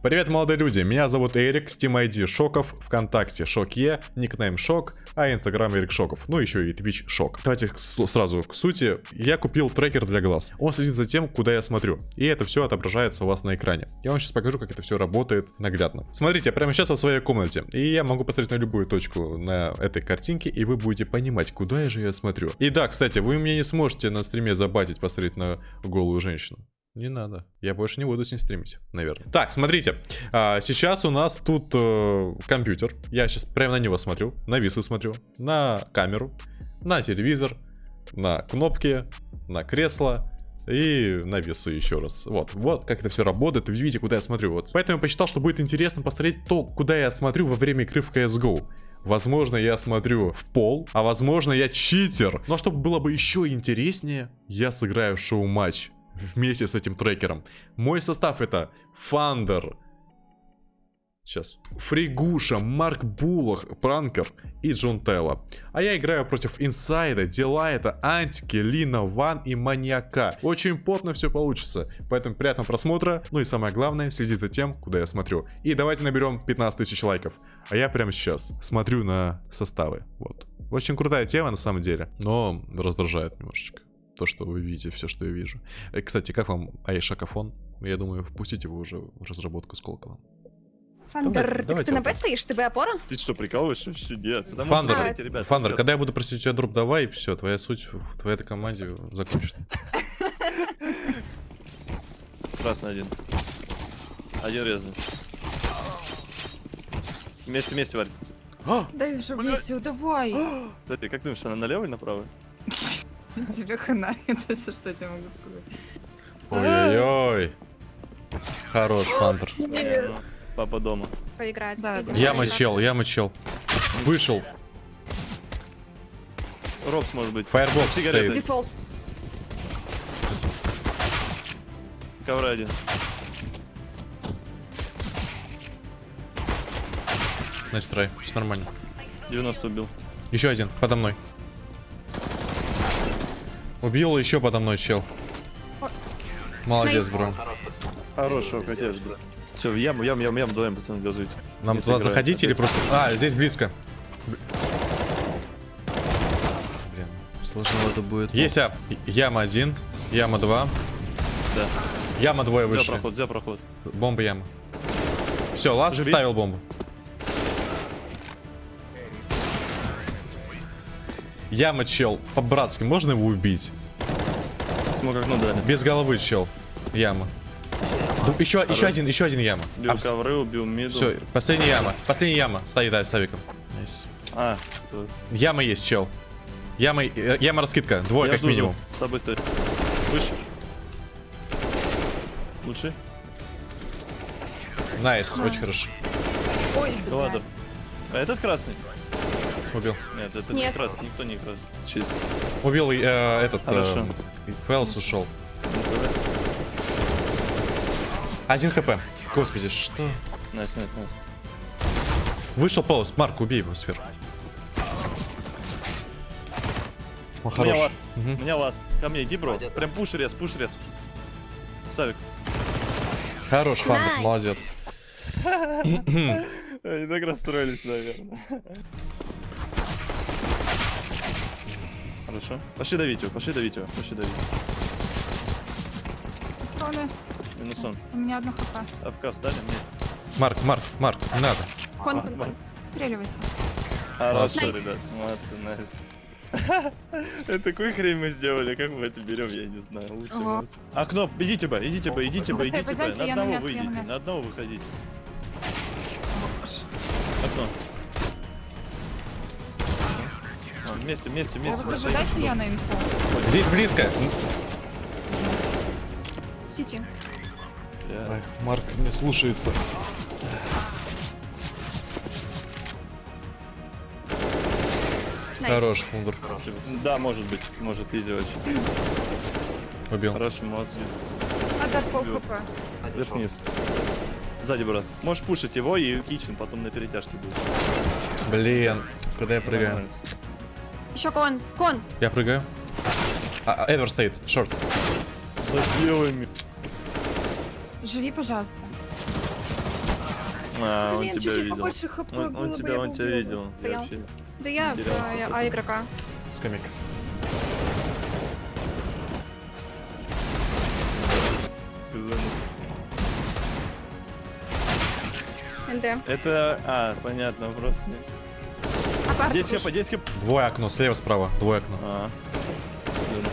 Привет, молодые люди, меня зовут Эрик, Steam ID Шоков, ВКонтакте Шокье, никнейм Шок, а Инстаграм Эрик Шоков, ну еще и Twitch Шок. Давайте сразу к сути. Я купил трекер для глаз. Он следит за тем, куда я смотрю, и это все отображается у вас на экране. Я вам сейчас покажу, как это все работает наглядно. Смотрите, прямо сейчас в своей комнате, и я могу посмотреть на любую точку на этой картинке, и вы будете понимать, куда я же я смотрю. И да, кстати, вы меня не сможете на стриме забатить, посмотреть на голую женщину. Не надо. Я больше не буду с ним стримить, наверное. Так, смотрите. А, сейчас у нас тут э, компьютер. Я сейчас прямо на него смотрю. На весы смотрю. На камеру. На телевизор. На кнопки. На кресло. И на весы еще раз. Вот, вот как это все работает. Вы видите, куда я смотрю. Вот. Поэтому я посчитал, что будет интересно посмотреть то, куда я смотрю во время игры в CSGO. Возможно, я смотрю в пол, а возможно, я читер. Но чтобы было бы еще интереснее, я сыграю шоу-матч вместе с этим трекером. Мой состав это Фандер, Сейчас. Фригуша, Марк Булах, Пранкер и Джон Телла. А я играю против Инсайда, Дилайта, Антики, Лина, Ван и Маньяка. Очень плотно все получится. Поэтому приятного просмотра. Ну и самое главное, следить за тем, куда я смотрю. И давайте наберем 15 тысяч лайков. А я прямо сейчас смотрю на составы. Вот. Очень крутая тема на самом деле. Но раздражает немножечко то, что вы видите, все, что я вижу. И, э, кстати, как вам Айшакафон? Я думаю, впустите его уже в разработку Сколково. Фандер, Давай, ты на Б стоишь? Ты опора? Ты что, прикалываешься? Все нет. Фандер, смотрите, ребята, Фандер, когда я буду просить у тебя дроп, давай, и все, твоя суть в твоей команде закончена. Красный один. Один резный. Вместе, вместе, Варь. Дай уже вместе, давай. Да ты как думаешь, она налево или направо? Тебе хана, это все, что я тебе могу сказать. Ой-ой-ой. Хорош, Хантер. Папа дома. Поиграть. Да, я мочел, я мочел. Вышел. Рокс может быть. Firebox стоит. Дефолт. Ковра один. Nice все нормально. 90 убил. Еще один, подо мной. Убил еще подо мной чел. Молодец, бро. Хорошо, хотел, бро. Все, в яму, яму, яму, яму, давай, пацаны, газуйте. Нам туда заходить или просто... А, здесь близко. Блин, сложно это будет. Есть а. Яма один, яма два. Да. Яма двое выше. За проход, за проход. Бомба яма. Все, ласт ставил бомбу. Яма, чел. По-братски, можно его убить? Смог окно дали. Без головы, чел. Яма. Еще, еще один, еще один яма. Убил Абс... ковры, убил миду. Все, последняя яма. Последняя яма. Стоит, да, с авиком. Nice. А, тут. Яма есть, чел. Яма, э, яма раскидка. Двое, Я как жду, минимум. С тобой стоит. Выше. Лучше. Nice, nice, очень хорошо. Ой, да ладно. А этот красный? Убил. Нет, это Нет. не красный, никто не красный. Чисто. Убил э, этот. Хорошо. Э, Фэлс ушел. Один хп. Господи, что? Nice, nice, nice. Вышел полос. Марк, убей его сверху. О, хорош. Меня, угу. Меня last. Ко мне иди, бро. Прям push рез, push рез. Савик. Хорош, Фандер, молодец. Они так расстроились, наверное. Хорошо. Пошли давить его, пошли давить его, пошли давить. Кроны. Минус он. У меня одна хп. AFK встали? Нет. Марк, Марк, Марк, не надо. Кон, кон, кон. Стреливайся. Хорошо, nice. ребят, молодцы, найс. Это такую хрень мы сделали, как мы это берем, я не знаю. Лучше. Окно, идите бы, идите бы, идите бы, идите бы. На одного выйдите, на одного выходите. Окно. Вместе, вместе, вместе. Выхожу, дайте я на инфу. Здесь близко. Сити. Эх, Марк не слушается. Хорош, фундер. Да, может быть, может изи очень. Убил. Хорошо, молодцы. Отдать пол хп. Вверх вниз. Сзади, брат. Можешь пушить его и кичен, потом на перетяжке будет. Блин, куда я прыгаю? Еще кон, кон. Я прыгаю. А, а, Эдвард стоит, шорт. За белыми. Живи, пожалуйста. А, он Блин, тебя чуть-чуть видел. побольше хп Он, было он тебя, я он тебя видел. Я Стоял. вообще Да я тут. А игрока. НД. Это, а, понятно, вопрос. Apart. 10 хп, 10 хп. Двое окно, слева, справа. Двое окно. А, безумно.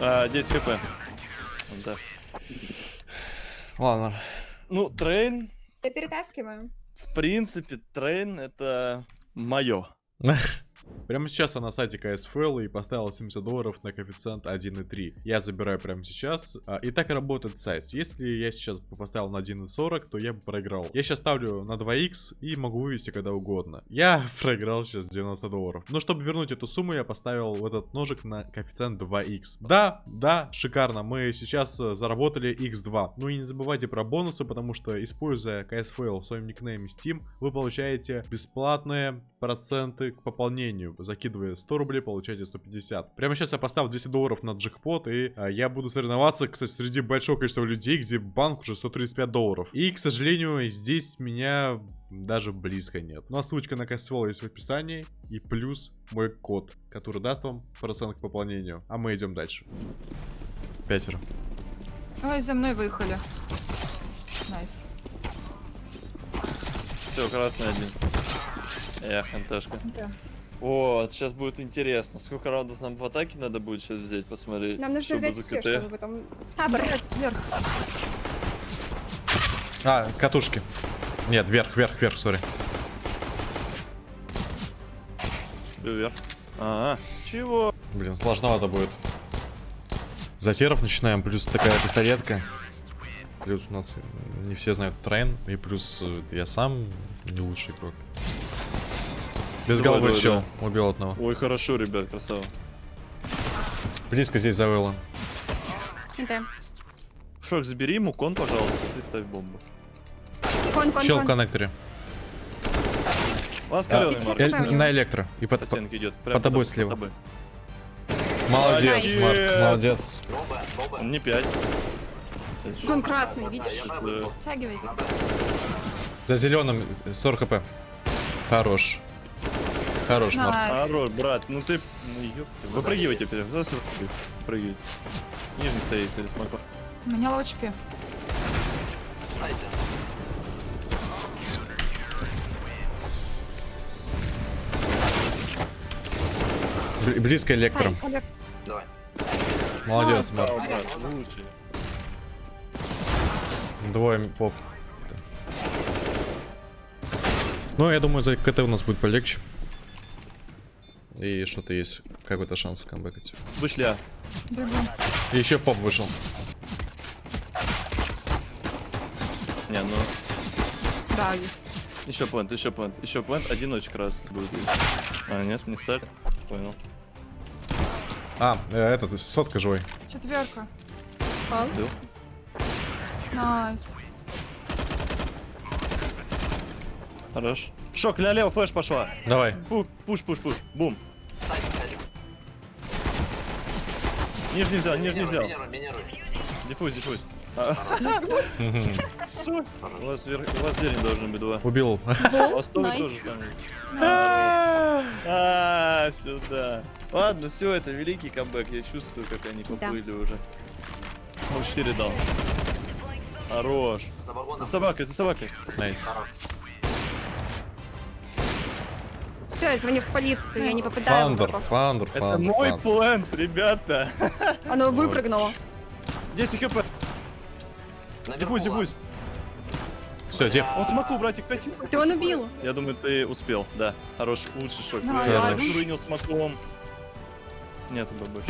А, 10 хп. Так. Ладно. Ну, Train, Я перетаскиваю. в принципе, Train это мое. Прямо сейчас я на сайте CSFail и поставил 70 долларов на коэффициент 1.3. Я забираю прямо сейчас. А, И так работает сайт. Если я сейчас поставил на 1.40, то я бы проиграл. Я сейчас ставлю на 2х и могу вывести когда угодно. Я проиграл сейчас 90 долларов. Но чтобы вернуть эту сумму, я поставил в этот ножик на коэффициент 2х. Да, да, шикарно. Мы сейчас э, заработали x2. Ну и не забывайте про бонусы, потому что используя KSFL в своем никнейме Steam, вы получаете бесплатные проценты к пополнению. Закидывая 100 рублей, получаете 150. Прямо сейчас я поставил 10 долларов на джекпот, и а, я буду соревноваться, кстати, среди большого количества людей, где банк уже 135 долларов. И, к сожалению, здесь меня даже близко нет. Ну а ссылочка на KSFL есть в описании, и плюс мой код, который даст вам процент к пополнению. А мы идем дальше. Пятеро. Ой, за мной выехали. Nice. Все, красный один. Эх, NT шка. Да. Вот, сейчас будет интересно. Сколько раундов нам в атаке надо будет сейчас взять, посмотреть. Нам нужно взять за все, чтобы потом... Табор. Вверх. А, катушки. Нет, вверх, вверх, вверх, сори. Вверх. Ага. Чего? Блин, сложновато будет. За серов начинаем, плюс такая пистолетка. Плюс у нас не все знают трен, и плюс э, я сам не лучший игрок. Без Давай, головы давай, чел, убил одного. Ой, хорошо, ребят, красава. Близко здесь завело. НД. Шок, забери ему кон, пожалуйста, ты ставь бомбу. Кон, кон, Чел в кон. коннекторе. У нас А, э, на электро. И под, По по- идет. под тобой слева. Под. Молодец, Молодец. Марк, молодец. Он не 5. Кон красный, видишь? Стягивайте. За зеленым 40 хп. Хорош. Хорош, Марк. Хорош, брат, ну ты... Ну. Выпрыгивай теперь. Прыгай. Нижний стоит перед смоком. У меня. Бли- Близко электро. Олег, Молодец, Браво, Марк. Двое поп. Ну, я думаю, за КТ у нас будет полегче. И что-то есть, какой-то шанс камбэкать. Вышли, а. И еще поп вышел. Не, ну... Да, есть. Еще плент, еще плент, еще плент. Одиночек раз будет. А, нет, не стали. Понял. А, э, этот, сотка живой. Четверка. Пал. Найс. Хорош. Шок, ля-лео, флеш пошла. Давай. Пу- Пуш, пуш, пуш. Бум. Нижний взял, нижний взял. Диффуз, диффуз. А, У вас, вер... у вас зелень должен быть два. Убил. У вас тоже Найс. тоже там. А, сюда. Ладно, все, это великий камбэк. Я чувствую, как они поплыли уже. 0-4 дал. Хорош. За собакой, за собакой. Nice. Все, я звоню в полицию, я не попадаю в Фандер, врагов. фандер, Это фандер. мой фандер. план, ребята. Оно выпрыгнуло. 10 хп. Defuse, defuse. Все, дев. Он смоку, братик, 5 Ты он убил. Я думаю, ты успел, да. Хорош, лучший шок. Давай, Я принял смоком. Нету больше.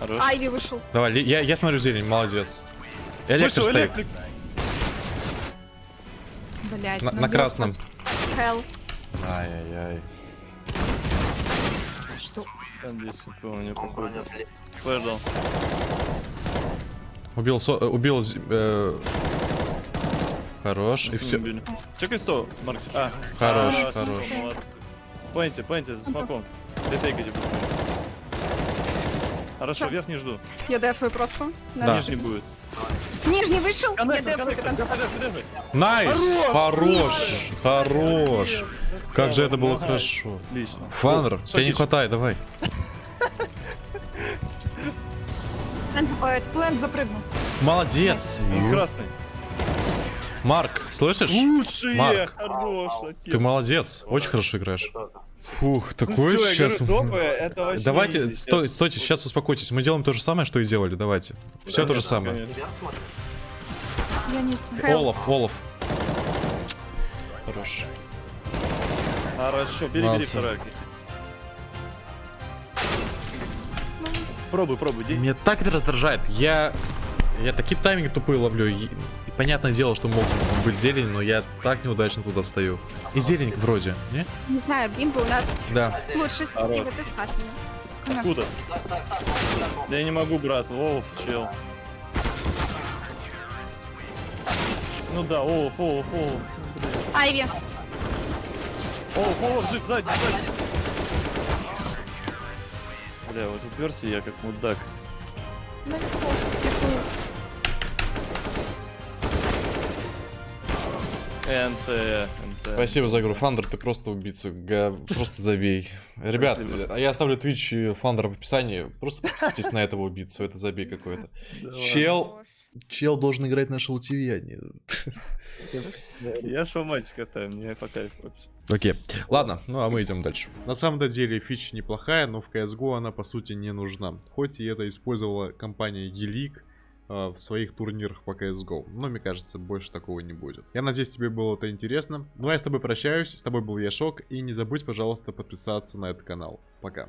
Хорош. Айви вышел. Давай, я, я смотрю зелень, молодец. Электро Вышел стоит. электрик. Блять. На, на красном. Хелл. Ай-яй-яй. Что? Там 10 помню, походу. Флэш дал. Убил, со- э, убил, э, хорош, и все. Убили. Чекай 100, Марк. А, Хорош, а, хорош. молодцы. Пойнте, пойнте, за смоком. Ретейкайте быстрее. Хорошо, Всё. верх не жду. Я дефаю просто. Да. Нижний будет. Нижний вышел, я дефаю до конца. Nice! Хорош! Хорош! Как же это было хорошо. Отлично. Фанер, тебе не хватает, давай. Плент запрыгнул. Молодец! Красный. Марк, слышишь? Лучшие! Марк. Хорош, Ты молодец, очень хорошо играешь. Фух, Ну такой всё, я сейчас... говорю, топы, это вообще Давайте, изи, стой, стойте, сейчас успокойтесь. Мы делаем то же самое, что и делали, давайте. Все то же Конечно, самое. Я не. Олаф, Олаф. Хорош. Хорошо, бери, бери второй. Пробуй, пробуй. Меня так это раздражает. Я... Я такие тайминги тупые ловлю. Понятное дело, что мог быть зелень, но я так неудачно туда встаю. И зелень вроде, не? Не знаю, бимба у нас Да. лучший Хорош. стратег, ты спас меня. Откуда? Я не могу, брат. Олаф, чел. Ну да, Олаф, Олаф, Олаф. Айви. Олаф, Олаф, жить, сзади, сзади. Бля, вот уперся я как мудак. NT, NT. Спасибо за игру. Фандер, ты просто убийца. Га- Просто забей. Ребят, Спасибо. я оставлю Twitch и Фандер в описании. Просто подписывайтесь на этого убийцу. Это забей какой-то. Чел... Чел должен играть на Шоу ТВ, а не... Я шоу матч катаю, мне по кайфу вообще. Окей. Ладно, ну а мы идем дальше. На самом деле фича неплохая, но в CSGO она по сути не нужна. Хоть и это использовала компания э, в своих турнирах по CSGO. Но мне кажется, больше такого не будет. Я надеюсь, тебе было это интересно. Ну а я с тобой прощаюсь. С тобой был я Шок. И не забудь, пожалуйста, подписаться на этот канал. Пока.